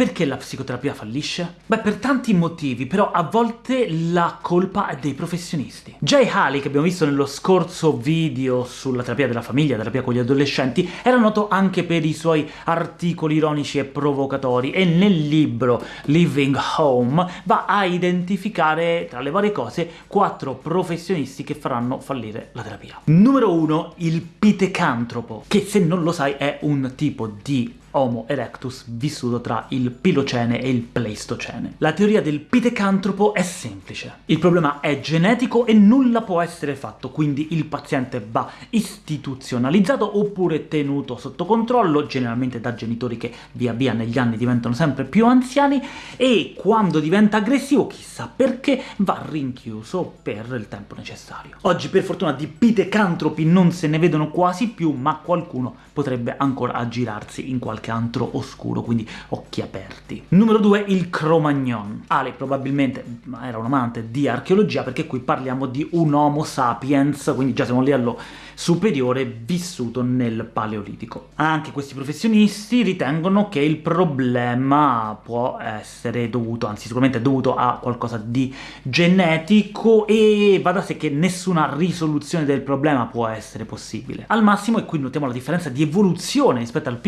Perché la psicoterapia fallisce? Beh, per tanti motivi, però a volte la colpa è dei professionisti. Jay Haley, che abbiamo visto nello scorso video sulla terapia della famiglia, terapia con gli adolescenti, era noto anche per i suoi articoli ironici e provocatori, e nel libro Living Home va a identificare, tra le varie cose, quattro professionisti che faranno fallire la terapia. Numero 1, il pitecantropo, che se non lo sai è un tipo di Homo erectus vissuto tra il Pilocene e il Pleistocene. La teoria del pitecantropo è semplice. Il problema è genetico e nulla può essere fatto, quindi il paziente va istituzionalizzato oppure tenuto sotto controllo, generalmente da genitori che via via negli anni diventano sempre più anziani, e quando diventa aggressivo, chissà perché, va rinchiuso per il tempo necessario. Oggi per fortuna di pitecantropi non se ne vedono quasi più, ma qualcuno potrebbe ancora aggirarsi in qualche qualche antro oscuro, quindi occhi aperti. Numero 2, il Cro-Magnon. Ale probabilmente era un amante di archeologia, perché qui parliamo di un Homo sapiens, quindi già siamo a livello superiore vissuto nel Paleolitico. Anche questi professionisti ritengono che il problema può essere dovuto, anzi sicuramente dovuto a qualcosa di genetico, e va da sé che nessuna risoluzione del problema può essere possibile. Al massimo, e qui notiamo la differenza di evoluzione rispetto al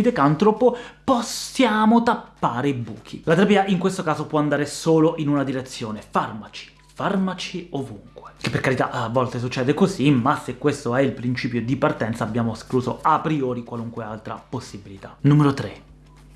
pitecantropo, possiamo tappare i buchi. La terapia in questo caso può andare solo in una direzione, farmaci, farmaci ovunque. Che per carità a volte succede così, ma se questo è il principio di partenza abbiamo escluso a priori qualunque altra possibilità. Numero 3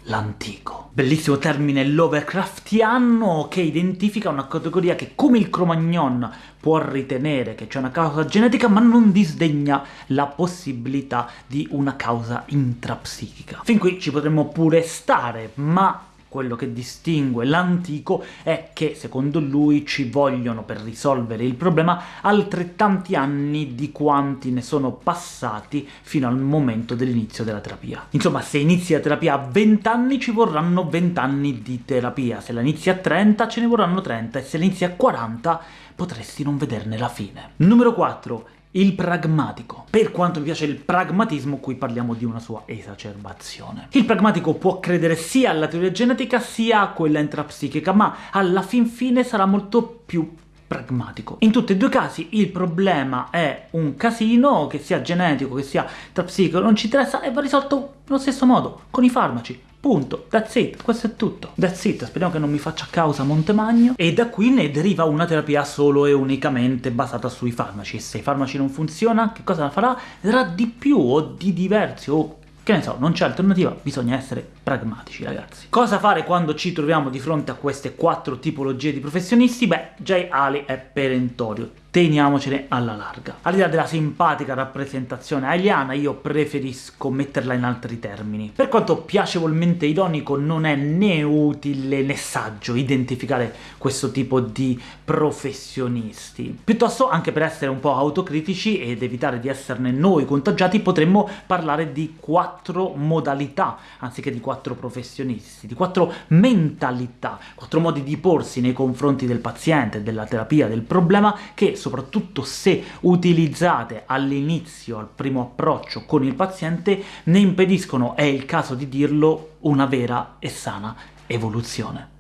l'antico. Bellissimo termine Lovecraftiano che identifica una categoria che, come il Cro-Magnon, può ritenere che c'è una causa genetica, ma non disdegna la possibilità di una causa intrapsichica. Fin qui ci potremmo pure stare, ma quello che distingue l'antico è che, secondo lui, ci vogliono per risolvere il problema altrettanti anni di quanti ne sono passati fino al momento dell'inizio della terapia. Insomma, se inizi la terapia a 20 anni ci vorranno 20 anni di terapia, se la inizi a 30 ce ne vorranno 30, e se la inizi a 40 potresti non vederne la fine. Numero 4 il pragmatico. Per quanto mi piace il pragmatismo, qui parliamo di una sua esacerbazione. Il pragmatico può credere sia alla teoria genetica sia a quella intrapsichica, ma alla fin fine sarà molto più pragmatico. In tutti e due i casi il problema è un casino, che sia genetico, che sia intrapsichico, non ci interessa, e va risolto nello stesso modo, con i farmaci. Punto. That's it. Questo è tutto. That's it. Speriamo che non mi faccia causa Montemagno. E da qui ne deriva una terapia solo e unicamente basata sui farmaci. Se i farmaci non funzionano, che cosa farà? Ne darà di più o di diversi o che ne so, non c'è alternativa, bisogna essere pragmatici, ragazzi. Cosa fare quando ci troviamo di fronte a queste quattro tipologie di professionisti? Beh, Jay Ali è perentorio teniamocene alla larga. Al di là della simpatica rappresentazione aliana, io preferisco metterla in altri termini. Per quanto piacevolmente ironico, non è né utile né saggio identificare questo tipo di professionisti. Piuttosto, anche per essere un po' autocritici ed evitare di esserne noi contagiati, potremmo parlare di quattro modalità, anziché di quattro professionisti, di quattro mentalità, quattro modi di porsi nei confronti del paziente, della terapia, del problema, che soprattutto se utilizzate all'inizio, al primo approccio con il paziente, ne impediscono, è il caso di dirlo, una vera e sana evoluzione.